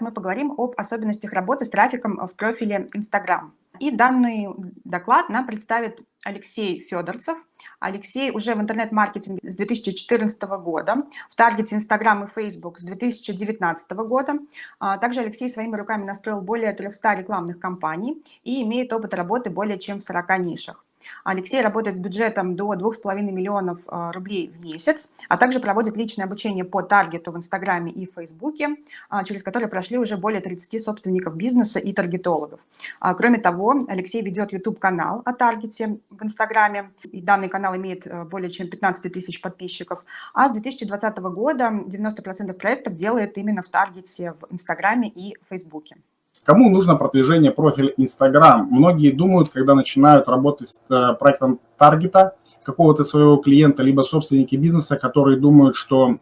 мы поговорим об особенностях работы с трафиком в профиле Instagram. И данный доклад нам представит Алексей Федорцев. Алексей уже в интернет-маркетинге с 2014 года, в таргете Instagram и Facebook с 2019 года. А, также Алексей своими руками настроил более 300 рекламных кампаний и имеет опыт работы более чем в 40 нишах. Алексей работает с бюджетом до 2,5 миллионов а, рублей в месяц, а также проводит личное обучение по таргету в Инстаграме и Фейсбуке, а, через которые прошли уже более 30 собственников бизнеса и таргетологов. А, кроме того, Алексей ведет YouTube-канал о таргете в Инстаграме, и данный канал имеет более чем 15 тысяч подписчиков, а с 2020 года 90% проектов делает именно в таргете в Инстаграме и Фейсбуке. Кому нужно продвижение профиля Instagram? Многие думают, когда начинают работать с э, проектом таргета какого-то своего клиента, либо собственники бизнеса, которые думают, что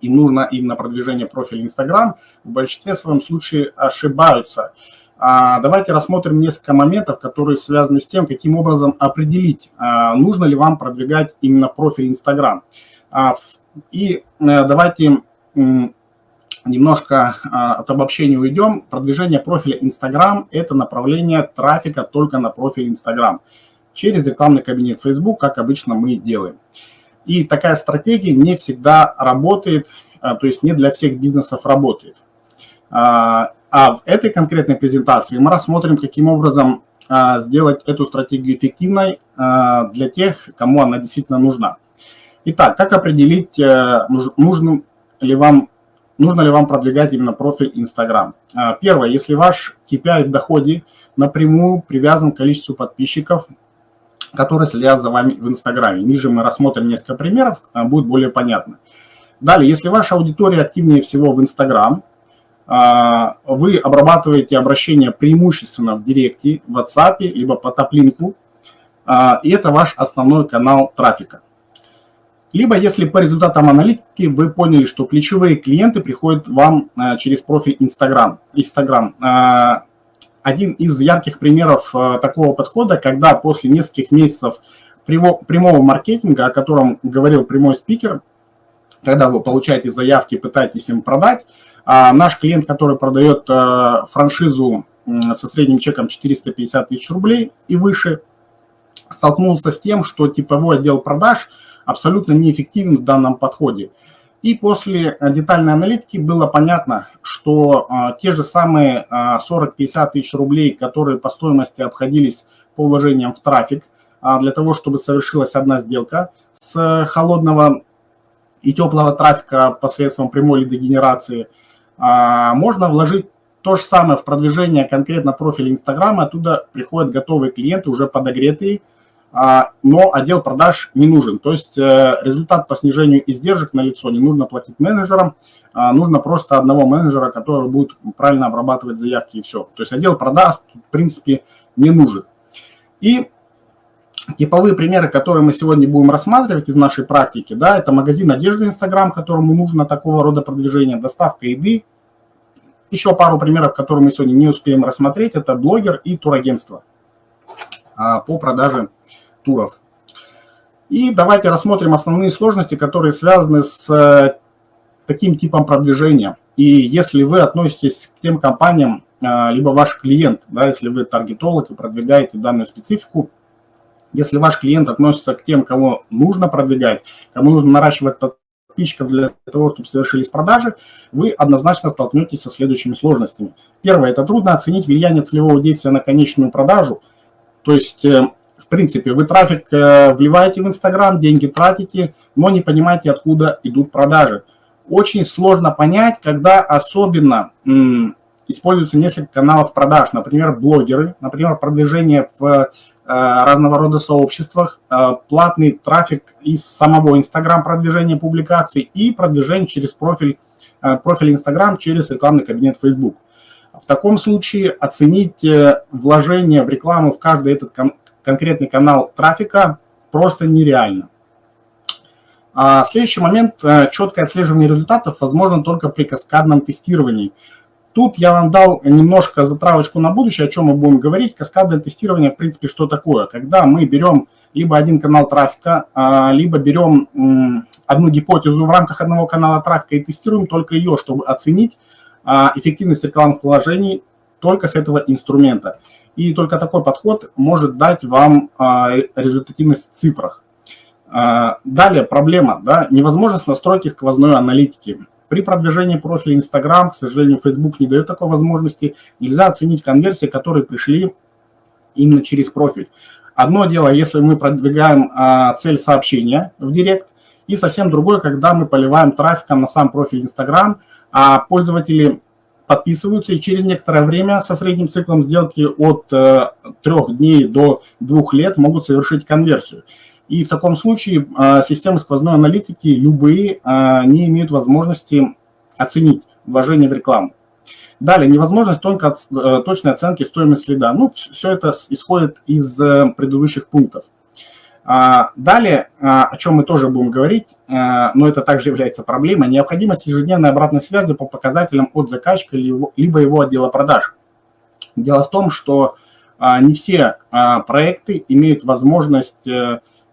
им нужно именно продвижение профиля Instagram, в большинстве своем случае ошибаются. А, давайте рассмотрим несколько моментов, которые связаны с тем, каким образом определить, а, нужно ли вам продвигать именно профиль Instagram. А, и э, давайте немножко а, от обобщения уйдем. Продвижение профиля Instagram – это направление трафика только на профиль Instagram через рекламный кабинет Facebook, как обычно мы делаем. И такая стратегия не всегда работает, а, то есть не для всех бизнесов работает. А, а в этой конкретной презентации мы рассмотрим, каким образом сделать эту стратегию эффективной для тех, кому она действительно нужна. Итак, как определить, э, нужным ли вам нужно ли вам продвигать именно профиль Instagram. А, первое, если ваш KPI в доходе напрямую привязан к количеству подписчиков, которые следят за вами в Инстаграме. Ниже мы рассмотрим несколько примеров, а, будет более понятно. Далее, если ваша аудитория активнее всего в Инстаграм, а, вы обрабатываете обращения преимущественно в Директе, в WhatsApp, либо по топлинку, и это ваш основной канал трафика. Либо, если по результатам аналитики вы поняли, что ключевые клиенты приходят вам э, через профиль Instagram. Instagram. Э, один из ярких примеров э, такого подхода, когда после нескольких месяцев прямого маркетинга, о котором говорил прямой спикер, когда вы получаете заявки, пытаетесь им продать, наш клиент, который продает франшизу со средним чеком 450 тысяч рублей и выше, столкнулся с тем, что типовой отдел продаж – абсолютно неэффективен в данном подходе. И после э, детальной аналитики было понятно, что а, те же самые а, 40-50 тысяч рублей, которые по стоимости обходились по вложениям в трафик, а, для того, чтобы совершилась одна сделка с холодного и теплого трафика посредством прямой лидогенерации, а, можно вложить то же самое в продвижение конкретно профиля Инстаграма, оттуда приходят готовые клиенты, уже подогретые, но отдел продаж не нужен. То есть э, результат по снижению издержек на лицо не нужно платить менеджерам, а нужно просто одного менеджера, который будет правильно обрабатывать заявки и все. То есть отдел продаж, в принципе, не нужен. И типовые примеры, которые мы сегодня будем рассматривать из нашей практики, да, это магазин одежды Инстаграм, которому нужно такого рода продвижение, доставка еды. Еще пару примеров, которые мы сегодня не успеем рассмотреть, это блогер и турагентство а, по продаже туров. И давайте рассмотрим основные сложности, которые связаны с э, таким типом продвижения. И если вы относитесь к тем компаниям, э, либо ваш клиент, да, если вы таргетолог и продвигаете данную специфику, если ваш клиент относится к тем, кого нужно продвигать, кому нужно наращивать подписчиков для того, чтобы совершились продажи, вы однозначно столкнетесь со следующими сложностями. Первое – это трудно оценить влияние целевого действия на конечную продажу. То есть э, в принципе, вы трафик э, вливаете в Инстаграм, деньги тратите, но не понимаете, откуда идут продажи. Очень сложно понять, когда особенно используются несколько каналов продаж, например, блогеры, например, продвижение в э, разного рода сообществах, э, платный трафик из самого Инстаграм продвижения публикаций и продвижение через профиль, профиль Инстаграм через рекламный кабинет Facebook. В таком случае оценить вложение в рекламу в каждый этот конкретный канал трафика просто нереально. А следующий момент, э, четкое отслеживание результатов возможно только при каскадном тестировании. Тут я вам дал немножко затравочку на будущее, о чем мы будем говорить. Каскадное тестирование, в принципе, что такое? Когда мы берем либо один канал трафика, а, либо берем одну гипотезу в рамках одного канала трафика и тестируем только ее, чтобы оценить, эффективность рекламных вложений только с этого инструмента. И только такой подход может дать вам результативность в цифрах. Далее проблема, да, невозможность настройки сквозной аналитики. При продвижении профиля Instagram, к сожалению, Facebook не дает такой возможности. Нельзя оценить конверсии, которые пришли именно через профиль. Одно дело, если мы продвигаем а, цель сообщения в директ, и совсем другое, когда мы поливаем трафиком на сам профиль Instagram, а пользователи подписываются и через некоторое время со средним циклом сделки от э, трех дней до двух лет могут совершить конверсию. И в таком случае э, системы сквозной аналитики, любые, э, не имеют возможности оценить вложение в рекламу. Далее, невозможность только точной оценки стоимости следа. Ну, все это исходит из предыдущих пунктов. А, далее, о чем мы тоже будем говорить, но это также является проблемой, необходимость ежедневной обратной связи по показателям от заказчика либо его отдела продаж. Дело в том, что не все проекты имеют возможность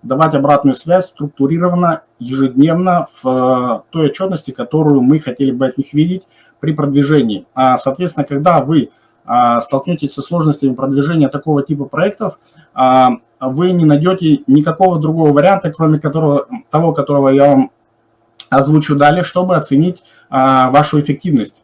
давать обратную связь структурированно, ежедневно в э, той отчетности, которую мы хотели бы от них видеть при продвижении. А, соответственно, когда вы а, столкнетесь со сложностями продвижения такого типа проектов, а, вы не найдете никакого другого варианта, кроме которого, того, которого я вам озвучу далее, чтобы оценить вашу эффективность.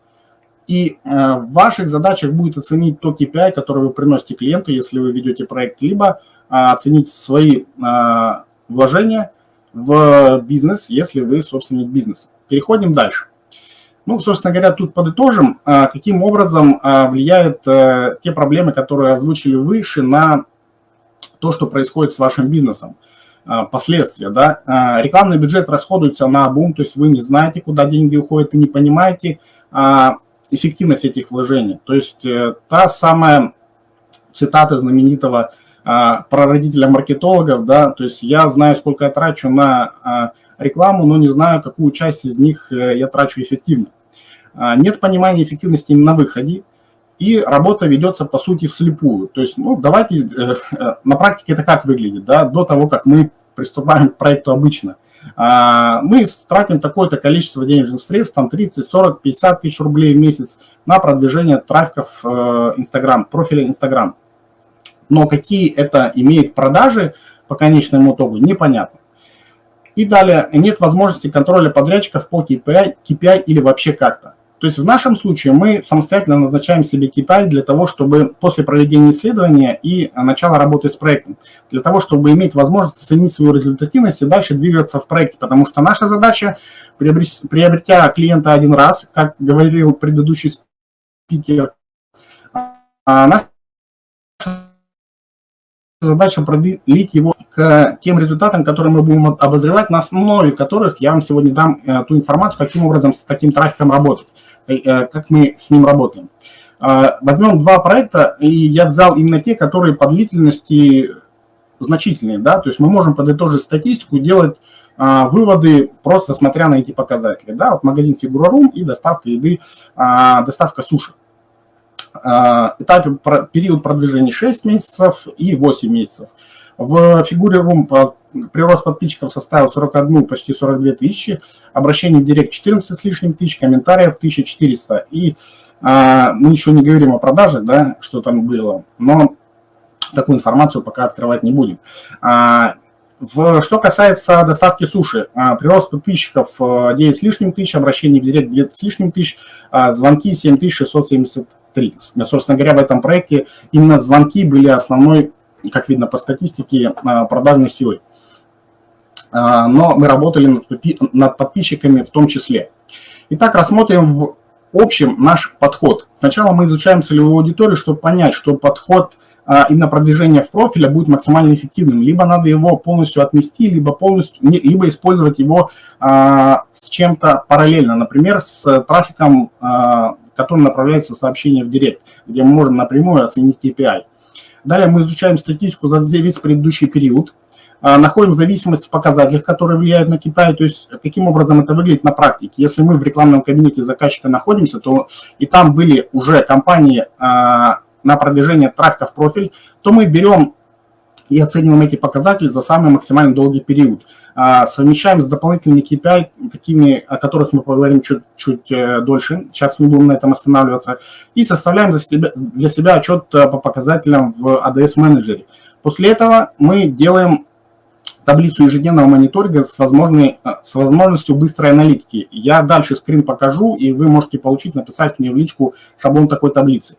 И э, в ваших задачах будет оценить то KPI, который вы приносите клиенту, если вы ведете проект, либо а, оценить свои а, вложения в бизнес, если вы собственник бизнеса. Переходим дальше. Ну, собственно говоря, тут подытожим, а, каким образом влияют э, те проблемы, которые озвучили выше, на то, что происходит с вашим бизнесом. Последствия, да. Рекламный бюджет расходуется на обум, то есть вы не знаете, куда деньги уходят, и не понимаете эффективность этих вложений. То есть э, та самая цитата знаменитого а, прародителя маркетологов, да, то есть я знаю, сколько я трачу на а, рекламу, но не знаю, какую часть из них э, я трачу эффективно. А, нет понимания эффективности на выходе, и работа ведется, по сути, вслепую. То есть, ну, давайте, э, э, на практике это как выглядит, да, до того, как мы приступаем к проекту обычно. Мы тратим такое-то количество денежных средств, там 30, 40, 50 тысяч рублей в месяц на продвижение трафиков Instagram, профиля Instagram но какие это имеет продажи по конечному итогу, непонятно. И далее, нет возможности контроля подрядчиков по KPI, KPI или вообще как-то. То есть в нашем случае мы самостоятельно назначаем себе KPI для того, чтобы после проведения исследования и начала работы с проектом, для того, чтобы иметь возможность оценить свою результативность и дальше двигаться в проекте. Потому что наша задача, приобретя клиента один раз, как говорил предыдущий спикер, а наша задача продлить его к тем результатам, которые мы будем обозревать, на основе которых я вам сегодня дам э, ту информацию, каким образом с таким трафиком работать, как мы с ним работаем. Возьмем два проекта, и я взял именно те, которые по длительности значительные, да, то есть мы можем подытожить статистику, делать выводы, просто смотря на эти показатели, да, вот магазин Фигурарум и доставка еды, доставка суши. А, этапе период продвижения 6 месяцев и 8 месяцев. В фигуре Room прирост подписчиков составил 41, почти 42 тысячи, обращений в директ 14 с лишним тысяч, комментариев 1400. И а, мы еще не говорим о продаже, да, что там было, но такую информацию пока открывать не будем. А, в, что касается доставки суши, а, прирост подписчиков 9 э, с лишним тысяч, обращений в директ 2 с лишним тысяч, а, звонки 7670 3. Собственно говоря, в этом проекте именно звонки были основной, как видно по статистике, а, продажной силой. А, но мы работали над подписчиками в том числе. Итак, рассмотрим в общем наш подход. Сначала мы изучаем целевую аудиторию, чтобы понять, что подход а, именно продвижения в профиле будет максимально эффективным. Либо надо его полностью отмести, либо, полностью, либо использовать его с чем-то параллельно. Например, с трафиком который направляется в сообщение в Директ, где мы можем напрямую оценить KPI. Далее мы изучаем статистику за весь предыдущий период, а, находим зависимость в показателях, которые влияют на KPI, то есть каким образом это выглядит на практике. Если мы в рекламном кабинете заказчика находимся, то и там были уже компании а, на продвижение трафика в профиль, то мы берем и оцениваем эти показатели за самый максимально долгий период. Совмещаем с дополнительными KPI, такими, о которых мы поговорим чуть-чуть э, дольше, сейчас не будем на этом останавливаться, и составляем для себя, для себя отчет по показателям в ADS менеджере. После этого мы делаем таблицу ежедневного мониторинга с, возможной, с возможностью быстрой аналитики. Я дальше скрин покажу, и вы можете получить, написать мне в личку шаблон такой таблицы.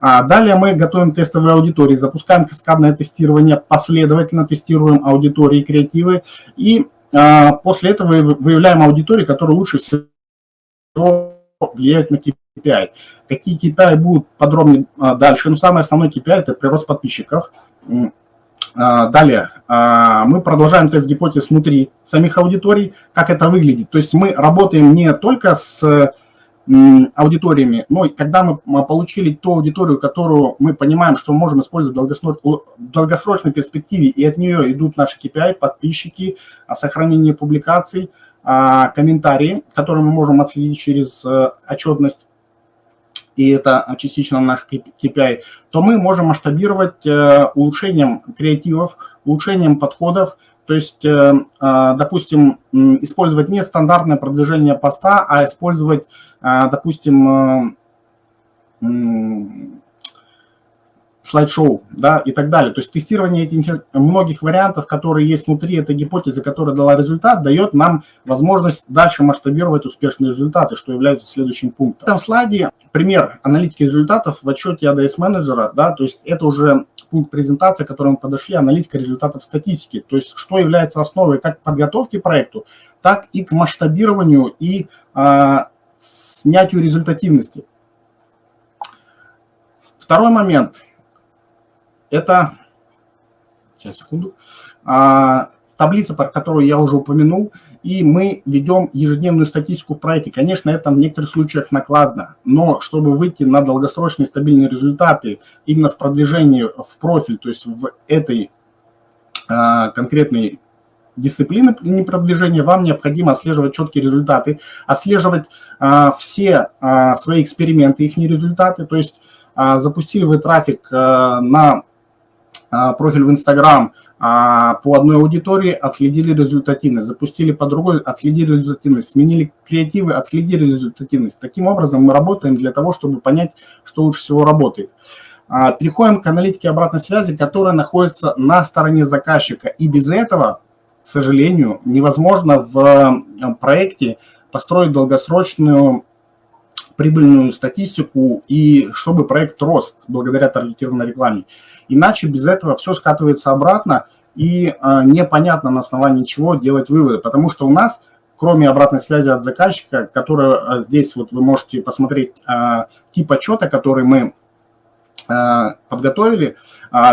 А далее мы готовим тестовые аудитории, запускаем каскадное тестирование, последовательно тестируем аудитории креативы, и а, после этого выявляем аудитории, которые лучше всего влияют на KPI. Какие KPI будут подробнее а, дальше, но самый основной KPI – это прирост подписчиков. Далее, мы продолжаем тест гипотез внутри самих аудиторий, как это выглядит. То есть мы работаем не только с аудиториями, но когда мы получили ту аудиторию, которую мы понимаем, что можем использовать в долгосрочной перспективе, и от нее идут наши KPI, подписчики, сохранение публикаций, а, комментарии, которые мы можем отследить через э, отчетность, и это частично наш KPI, то мы можем масштабировать э, улучшением креативов, улучшением подходов, то есть, э, а, допустим, использовать не стандартное продвижение поста, а использовать, а, допустим, слайд-шоу, да, и так далее. То есть тестирование этих многих вариантов, которые есть внутри этой гипотезы, которая дала результат, дает нам возможность дальше масштабировать успешные результаты, что является следующим пунктом. В этом слайде пример аналитики результатов в отчете ADS менеджера, да, то есть это уже пункт презентации, к которому подошли, аналитика результатов статистики, то есть что является основой как к проекту, так и к масштабированию и а, снятию результативности. Второй момент – это, сейчас, секунду, а, таблица, про которую я уже упомянул, и мы ведем ежедневную статистику в проекте. Конечно, это в некоторых случаях накладно, но чтобы выйти на долгосрочные стабильные результаты именно в продвижении в профиль, то есть в этой а, конкретной дисциплины не продвижения, вам необходимо отслеживать четкие результаты, отслеживать а, все а, свои эксперименты, их результаты, то есть а, запустили вы трафик а, на а, профиль в Инстаграм а, по одной аудитории, отследили результативность, запустили по другой, отследили результативность, сменили креативы, отследили результативность. Таким образом мы работаем для того, чтобы понять, что лучше всего работает. А, переходим к аналитике обратной связи, которая находится на стороне заказчика. И без этого, к сожалению, невозможно в проекте построить долгосрочную прибыльную статистику и чтобы проект рос благодаря таргетированной рекламе. Иначе без этого все скатывается обратно и э, непонятно на основании чего делать выводы, потому что у нас, кроме обратной связи от заказчика, которая э, здесь вот вы можете посмотреть э, тип отчета, который мы подготовили.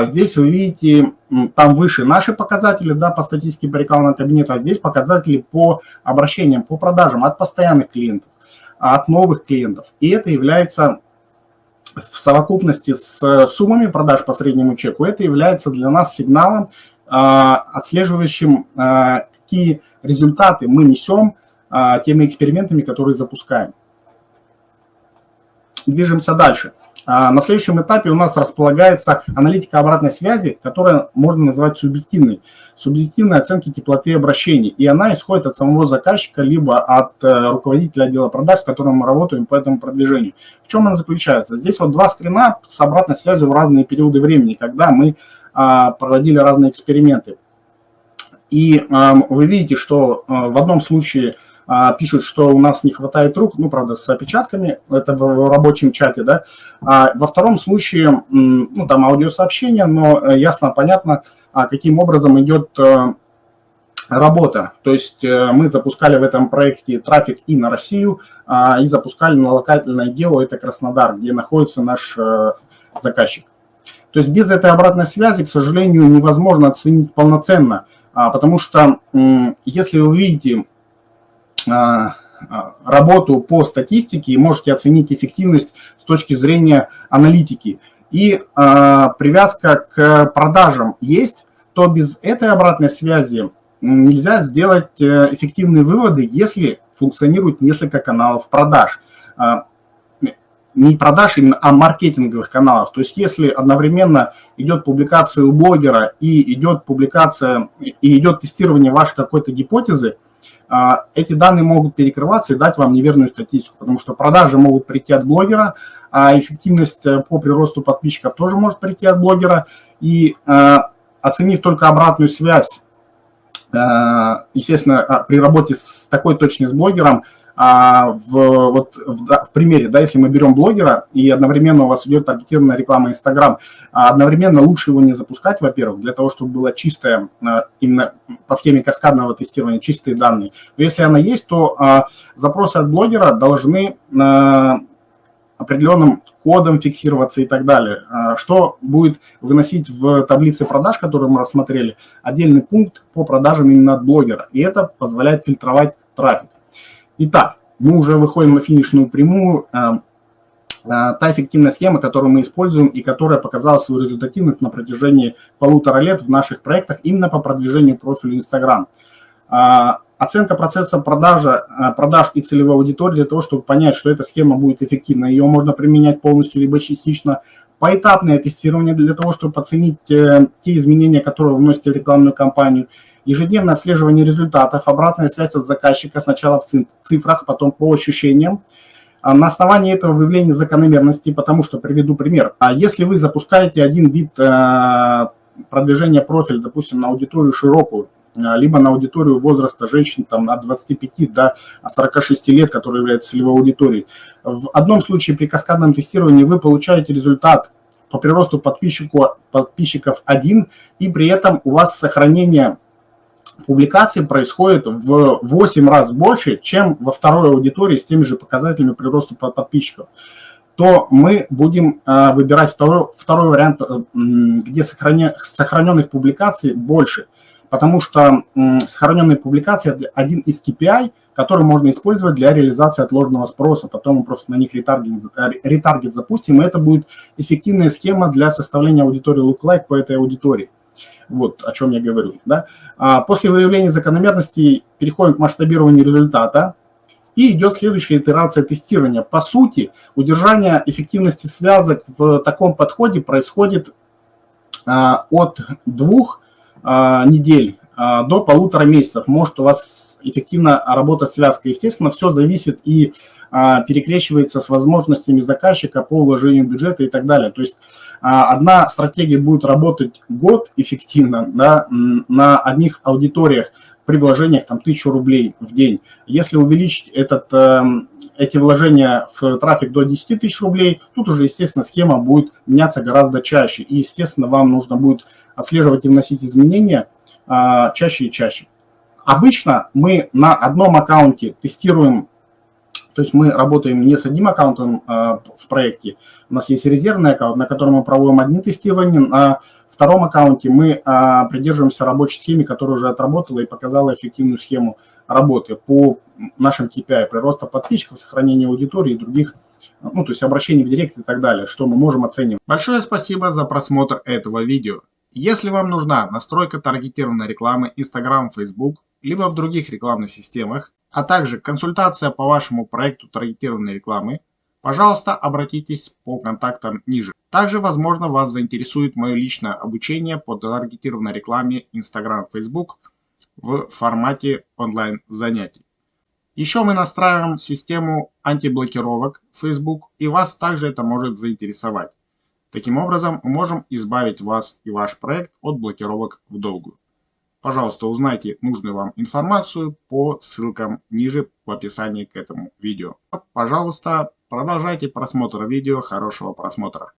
Здесь вы видите, там выше наши показатели да, по статистике по кабинета, а здесь показатели по обращениям, по продажам от постоянных клиентов от новых клиентов. И это является в совокупности с суммами продаж по среднему чеку, это является для нас сигналом, а, отслеживающим, а, какие результаты мы несем а, теми экспериментами, которые запускаем. Движемся дальше. А, на следующем этапе у нас располагается аналитика обратной связи, которая можно назвать субъективной. Субъективной оценки теплоты обращений. И она исходит от самого заказчика, либо от э, руководителя отдела продаж, с которым мы работаем по этому продвижению. В чем она заключается? Здесь вот два скрина с обратной связью в разные периоды времени, когда мы а, проводили разные эксперименты. И вы видите, что э, в одном случае а, пишут, что у нас не хватает рук, ну, правда, с опечатками, это в рабочем чате, да. А во втором случае, ну, там аудиосообщение, но э, ясно, понятно, а каким образом идет э, работа. То есть э, мы запускали в этом проекте трафик и на Россию, и запускали на локальное гео, это Краснодар, где находится наш заказчик. То есть без этой обратной связи, к сожалению, невозможно оценить полноценно, потому что если вы видите работу по статистике и можете оценить эффективность с точки зрения аналитики. И а, привязка к продажам есть, то без этой обратной связи нельзя сделать э, эффективные выводы, если функционирует несколько каналов продаж. не продаж именно, а маркетинговых каналов. То есть если одновременно идет публикация у блогера и идет публикация, и идет тестирование вашей какой-то гипотезы, а, эти данные могут перекрываться и дать вам неверную статистику, потому что продажи могут прийти от блогера, а эффективность э, по приросту подписчиков тоже может прийти от блогера. И э, оценив только обратную связь, э, естественно, а, при работе с такой точной с блогером, а в, вот в, в примере, да, если мы берем блогера и одновременно у вас идет таргетированная реклама Инстаграм, а одновременно лучше его не запускать, во-первых, для того, чтобы была чистая, а, именно по схеме каскадного тестирования, чистые данные. Но если она есть, то а, запросы от блогера должны а, определенным кодом фиксироваться и так далее. А, что будет выносить в таблице продаж, которую мы рассмотрели, отдельный пункт по продажам именно от блогера. И это позволяет фильтровать трафик. Итак, мы уже выходим на финишную прямую. Э, э, та эффективная схема, которую мы используем и которая показала свою результативность на протяжении полутора лет в наших проектах именно по продвижению профиля Instagram. Э, оценка процесса продажи, продаж и целевой аудитории для того, чтобы понять, что эта схема будет эффективна. Ее можно применять полностью либо частично. Поэтапное тестирование для того, чтобы оценить те изменения, которые вносите в рекламную кампанию – ежедневное отслеживание результатов, обратная связь от заказчика сначала в цифрах, потом по ощущениям. А на основании этого выявления закономерности, потому что приведу пример. А Если вы запускаете один вид э, продвижения профиля, допустим, на аудиторию широкую, э, либо на аудиторию возраста женщин там, от 25 до 46 лет, которая является целевой аудиторией. В одном случае при каскадном тестировании вы получаете результат по приросту подписчику, подписчиков 1, и при этом у вас сохранение публикаций происходит в 8 раз больше, чем во второй аудитории с теми же показателями прироста подписчиков, то мы будем э, выбирать второй, второй вариант, э, где сохраненных публикаций больше. Потому что сохраненные публикации – один из KPI, который можно использовать для реализации отложенного спроса. Потом мы просто на них ретаргет, э, ретаргет запустим, и это будет эффективная схема для составления аудитории lookalike по этой аудитории. Вот о чем я говорю. Да? А после выявления закономерностей переходим к масштабированию результата. И идет следующая итерация тестирования. По сути, удержание эффективности связок в таком подходе происходит а, от двух а, недель а, до полутора месяцев. Может у вас эффективно работать связка. Естественно, все зависит и а, перекрещивается с возможностями заказчика по вложению бюджета и так далее. То есть а, одна стратегия будет работать год эффективно да, на одних аудиториях при вложениях там 1000 рублей в день. Если увеличить этот, эм, эти вложения в трафик до 10 тысяч рублей, тут уже, естественно, схема будет меняться гораздо чаще. И, естественно, вам нужно будет отслеживать и вносить изменения а, чаще и чаще. Обычно мы на одном аккаунте тестируем то есть мы работаем не с одним аккаунтом а, в проекте, у нас есть резервный аккаунт, на котором мы проводим одни тестирования, на втором аккаунте мы а, придерживаемся рабочей схемы, которая уже отработала и показала эффективную схему работы по нашим KPI, прироста подписчиков, сохранения аудитории и других, ну, то есть обращений в директ и так далее, что мы можем оценивать. Большое спасибо за просмотр этого видео. Если вам нужна настройка таргетированной рекламы Instagram, Facebook, либо в других рекламных системах, а также консультация по вашему проекту таргетированной рекламы, пожалуйста, обратитесь по контактам ниже. Также, возможно, вас заинтересует мое личное обучение по таргетированной рекламе Instagram, Facebook в формате онлайн занятий. Еще мы настраиваем систему антиблокировок Facebook, и вас также это может заинтересовать. Таким образом, мы можем избавить вас и ваш проект от блокировок в долгую. Пожалуйста, узнайте нужную вам информацию по ссылкам ниже в описании к этому видео. Пожалуйста, продолжайте просмотр видео. Хорошего просмотра.